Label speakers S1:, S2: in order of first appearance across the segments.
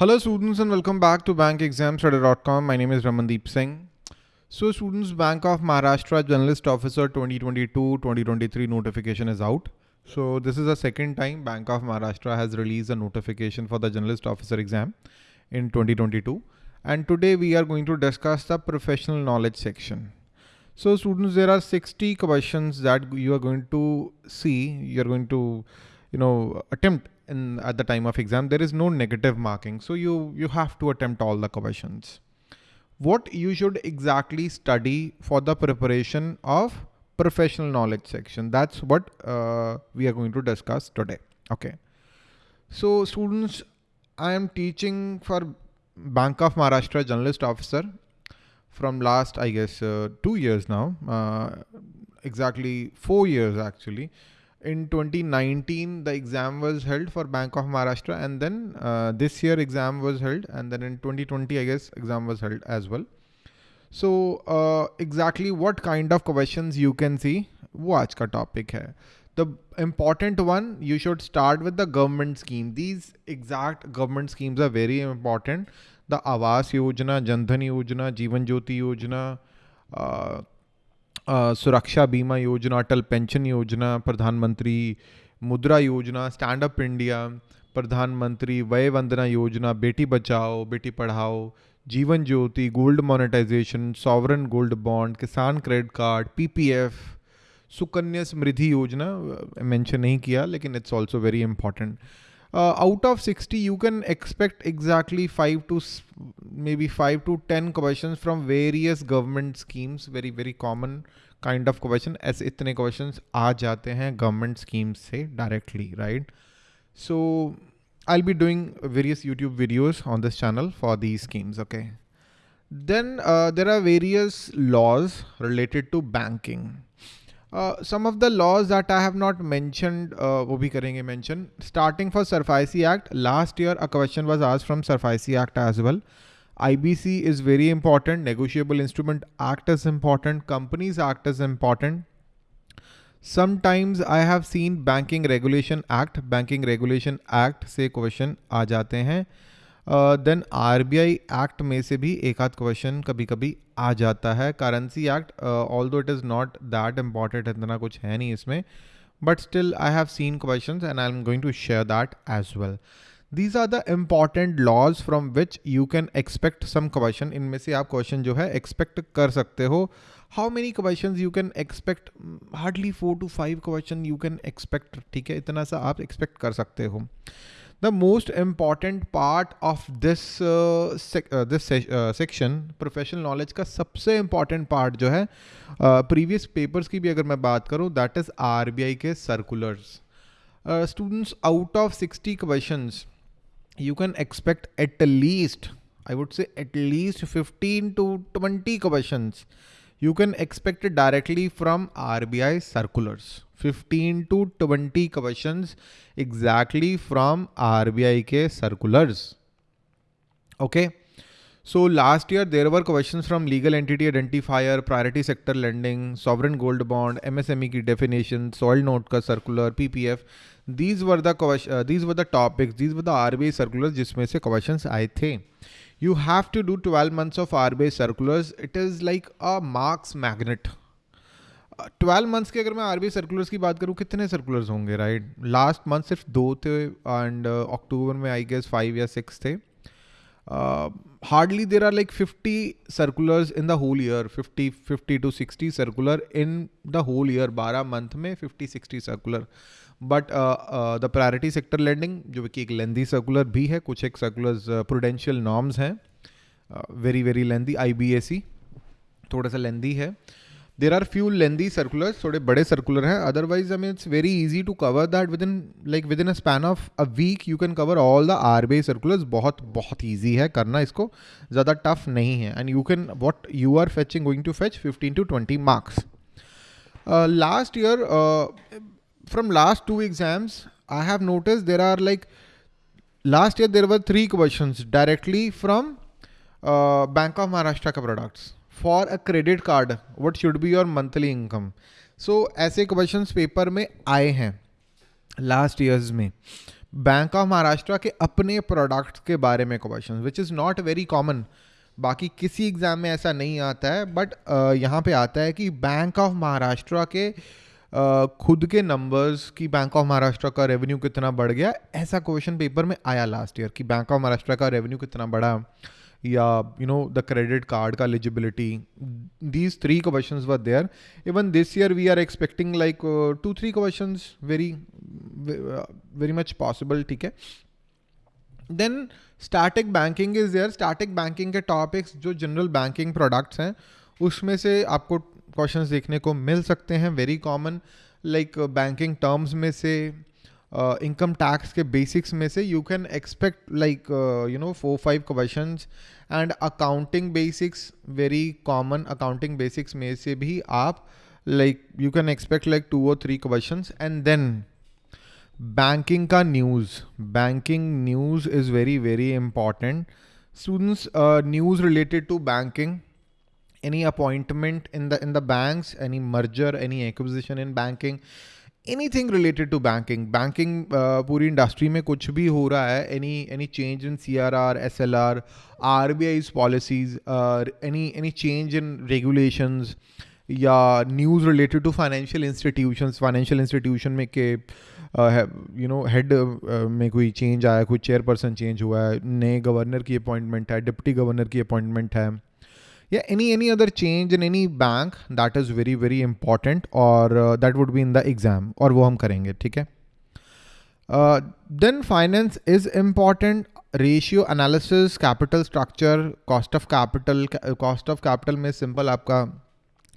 S1: Hello students and welcome back to bankexamstudy.com. My name is Ramandeep Singh. So students, Bank of Maharashtra Journalist Officer 2022-2023 notification is out. So this is the second time Bank of Maharashtra has released a notification for the Journalist Officer exam in 2022. And today we are going to discuss the professional knowledge section. So students, there are 60 questions that you are going to see, you're going to, you know, attempt in at the time of exam there is no negative marking. So you you have to attempt all the questions. What you should exactly study for the preparation of professional knowledge section. That's what uh, we are going to discuss today. Okay. So students i am teaching for bank of maharashtra journalist officer from last i guess uh, two years now. Uh, exactly four years actually in 2019 the exam was held for bank of maharashtra and then uh, this year exam was held and then in 2020 i guess exam was held as well. So uh, exactly what kind of questions you can see watch ka topic hai the important one you should start with the government scheme. These exact government schemes are very important. The awas yojana jandhan yojana jeevan jyoti yojana uh, सुरक्षा बीमा योजना, अटल pension योजना, प्रधानमंत्री मुद्रा योजना, stand up India, प्रधानमंत्री वय Vandana Yojana, Beti Bachao, Beti Padhao, Jeevan Jyoti, gold monetisation, sovereign gold bond, Kisan credit card, PPF, Sukanya Samriddhi Yojana mention नहीं किया, लेकिन it's also very important out of 60 you can expect exactly 5 to maybe 5 to 10 questions from various government schemes very very common kind of question as itne questions aa jate hain government schemes se directly right so i'll be doing various youtube videos on this channel for these schemes okay then uh, there are various laws related to banking uh, some of the laws that I have not mentioned, uh, वो भी करेंगे mention. Starting for SARFAESI Act, last year a question was asked from SARFAESI Act as well. IBC is very important. Negotiable Instrument Act is important. Companies Act is important. Sometimes I have seen Banking Regulation Act. Banking Regulation Act से question आ जाते हैं. Then R B I act में से भी एक आध question कभी कभी आ जाता है currency act although it is not that important इतना कुछ है नहीं इसमें but still I have seen question and I am going to share that as well these are the important laws from which you can expect some question इनमें से आप question जो है एक्सपेक्ट कर सकते हो how many question you can expect hardly four to five question you can expect ठीक है इतना सा आप एक्सपेक्ट कर सकते हो this uh, sec, uh, this se uh, section professional knowledge का सबसे important part जो है previous papers की भी अगर मैं बात करूँ that is RBI के circulars. Uh, students out of 60 questions you can expect at least I would say at least 15 to 20 questions you can expect it directly from RBI circulars. 15 to 20 questions exactly from RBI ke circulars. Okay. So last year there were questions from legal entity identifier, priority sector lending, sovereign gold bond, MSME की definition, soil note का circular, PPF. These were the uh, these were the topics. These were the RBI circulars जिसमें से questions आए थे. you have to do 12 months of RBI circulars. It is like a marks magnet. Twelve months के अगर मैं RBI circulars की बात करूँ कितने सर्कुलर्स होंगे राइट लास्ट मंथ सिर्फ़ दो थे एंड अक्टूबर uh, में आई गेस फाइव या सिक्स थे hardly there are like fifty circulars in the whole year fifty fifty to sixty circular in the whole year बारह मंथ में fifty sixty circular but the priority sector lending जो कि एक lengthy circular भी है, कुछ एक सर्कुलर्स प्रोडेंशियल नॉर्म्स हैं वेरी वेरी लेंदी आई थोड़ा सा लेंदी है. There are few lengthy circulars थोड़े बड़े सर्कुलर हैं. Otherwise I mean it's very easy to cover that within like within a span of a week you can cover all the R B I circulars बहुत बहुत easy है करना इसको. ज़्यादा tough नहीं है. And you can what you are fetching going to fetch fifteen to twenty marks last year from last two exams I have notice there are like last year there were three question directly from bank of Maharashtra Maharashtra products. For a credit card what should be your monthly income so ऐसे question paper में आए हैं last years में। Bank of Maharashtra के अपने products के बारे में question which is not very common बाकी किसी एग्ज़ाम में ऐसा नहीं आता है बट यहाँ पे आता है कि बैंक ऑफ़ महाराष्ट्र के खुद के नंबर्स की बैंक ऑफ़ महाराष्ट्र का रेवेन्यू कितना बढ़ गया, ऐसा क्वेश्चन पेपर में आया लास्ट ईयर कि बैंक ऑफ़ महाराष्ट्र का रेवेन्यू कितना बढ़ा। या you know the credit card का eligibility these three questions were there even this year we are expecting like two three questions very very much possible ठीक है? Then static banking is there static banking के topics जो general banking products हैं, उसमें से आपको questions देखने को मिल सकते हैं. Very common like banking terms में से इनकम uh, टैक्स के बेसिक्स में से you can expect like you know four five question and accounting basics very common accounting basics में से भी आप like you can expect like two और three question and then banking का news banking news is very very important students news related to banking any appointment in the in the banks any merger any acquisition in banking anything related to banking banking uh, पूरी industry में कुछ भी हो रहा है any any change in CRR SLR RBI's policies uh, any any change in regulations या news related to financial institutions financial institution में के यू नो हेड में कोई चेंज आया कोई चेयरपर्सन चेंज हुआ है नए गवर्नर की अपॉइंटमेंट है डिप्टी गवर्नर की अपॉइंटमेंट है या any any other change in any bank that is very very important और that would be in the exam और वो हम करेंगे, ठीक है? Then finance is important ratio analysis capital structure cost of capital cost of capital में simple आपका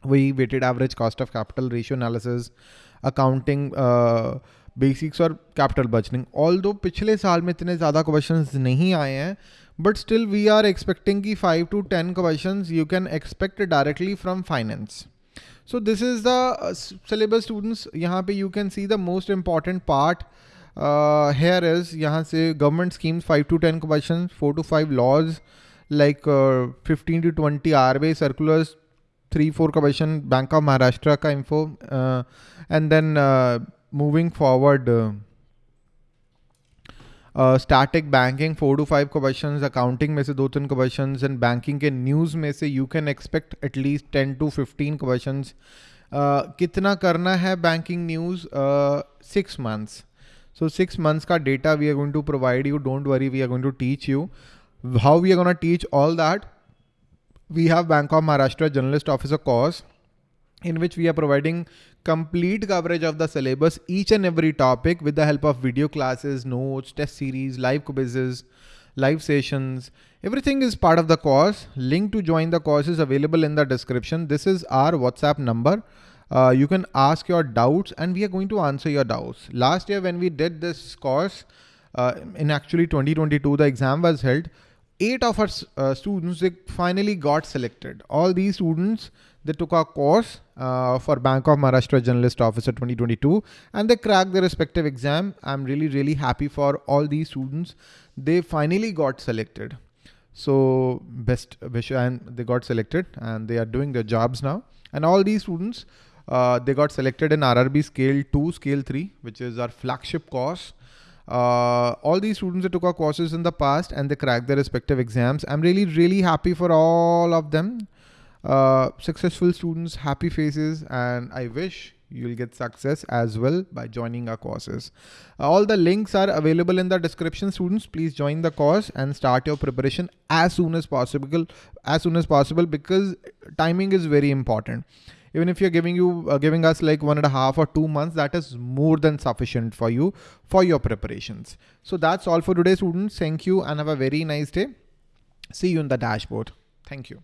S1: वही weighted average cost of capital ratio analysis accounting basics और कैपिटल बजटिंग ऑल दो पिछले साल में इतने ज़्यादा क्वेश्चन नहीं आए हैं but still we are expecting की five to ten question you can expect directly from finance so this is the syllabus students यहाँ पे you can see the most important part here is यहाँ से government schemes five to ten question four to five laws like fifteen to twenty R B circulars three four question bank of maharashtra ka info uh, and forward uh, static banking four to five question accounting में से दो तीन question and banking के news में से you can expect at least ten to fifteen question कितना करना है banking news six months so six months का data we are going to provide you don't worry we are going to teach you how we are gonna teach all that we have Bank of Maharashtra Journalist Officer course. In which we are providing complete coverage of the syllabus, each and every topic with the help of video classes, notes, test series, live quizzes, live sessions. Everything is part of the course. Link to join the course is available in the description. This is our WhatsApp number. Uh, you can ask your doubts and we are going to answer your doubts. Last year when we did this course, uh, in actually 2022, the exam was held eight of our uh, students they finally got selected. All these students they took our course uh, for Bank of Maharashtra Journalist Officer 2022 and they cracked their respective exam. I'm really really happy for all these students. They finally got selected. So best wish and they got selected and they are doing their jobs now. And all these students uh, they got selected in RRB Scale 2, Scale 3, which is our flagship course. Uh, all these students that took our courses in the past and they cracked their respective exams. I'm really, really happy for all of them. Uh, successful students, happy faces, and I wish you'll get success as well by joining our courses. Uh, all the links are available in the description. Students, please join the course and start your preparation as soon as possible. As soon as possible because timing is very important even if you're giving you uh, giving us like one and a half or two months that is more than sufficient for you for your preparations so that's all for today students thank you and have a very nice day see you in the dashboard thank you